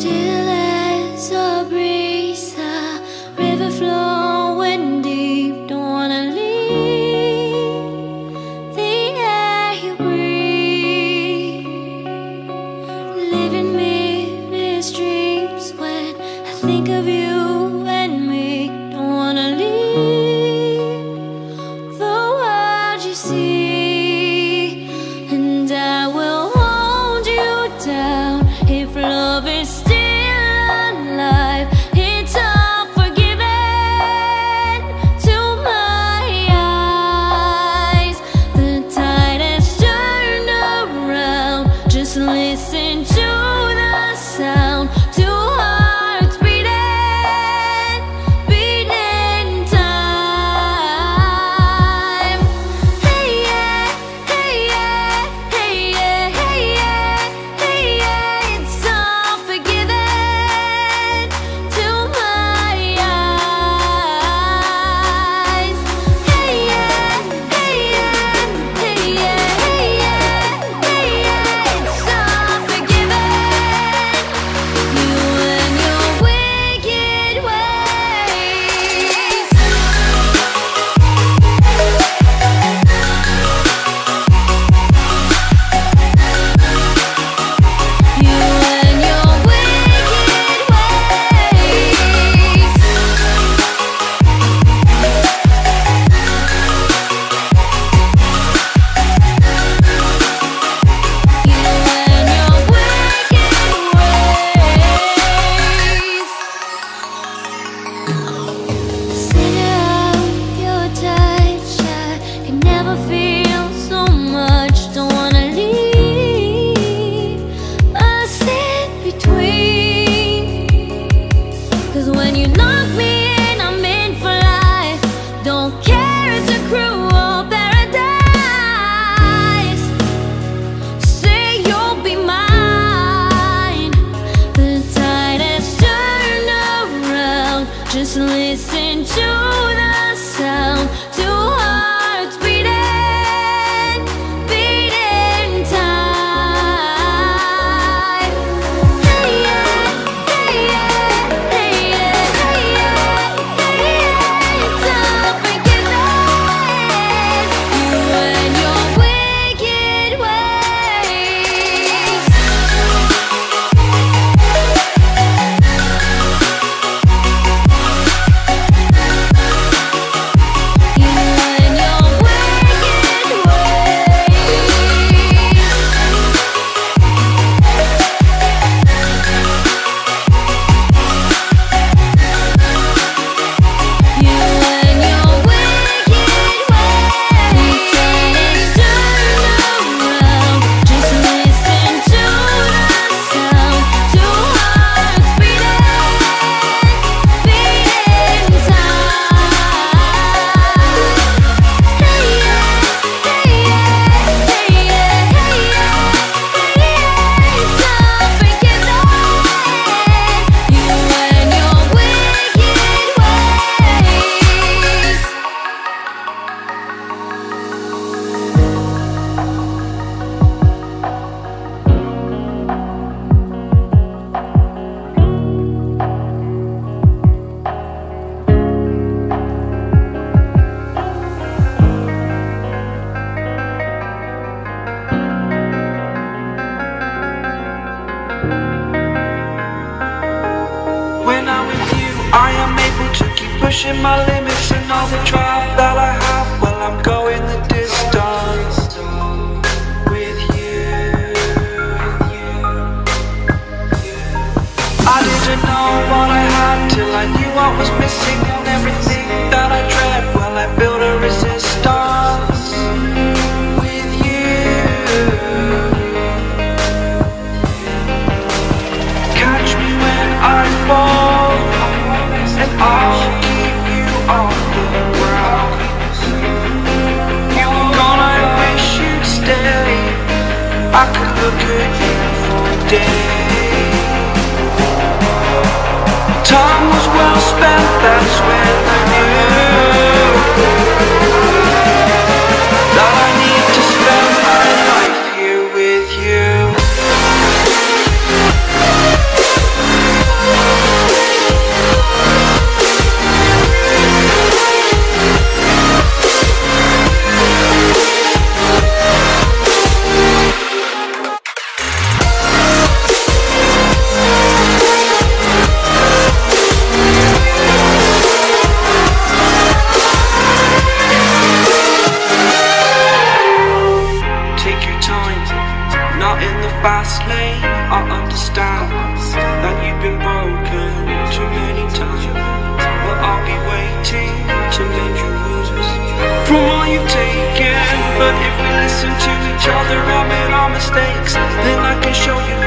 still as a breeze, a river flowing deep. Don't wanna leave the air you breathe. Living in meaningless dreams when I think of you and me. Don't wanna leave the world you see. I am able to keep pushing my limits And all the drive that I have Well, I'm going the distance With you. I didn't know what I had Till I knew what was missing. day understand that you've been broken too many times, but I'll be waiting to mend your wounds from all you've taken. But if we listen to each other, admit our mistakes, then I can show you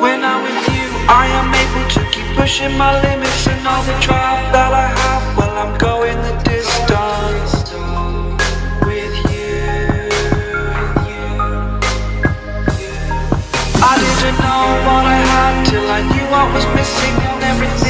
When I'm with you, I am able to keep pushing my limits and all the drive that I have. Well, I'm going the distance with you. I didn't know what I had till I knew I was missing and everything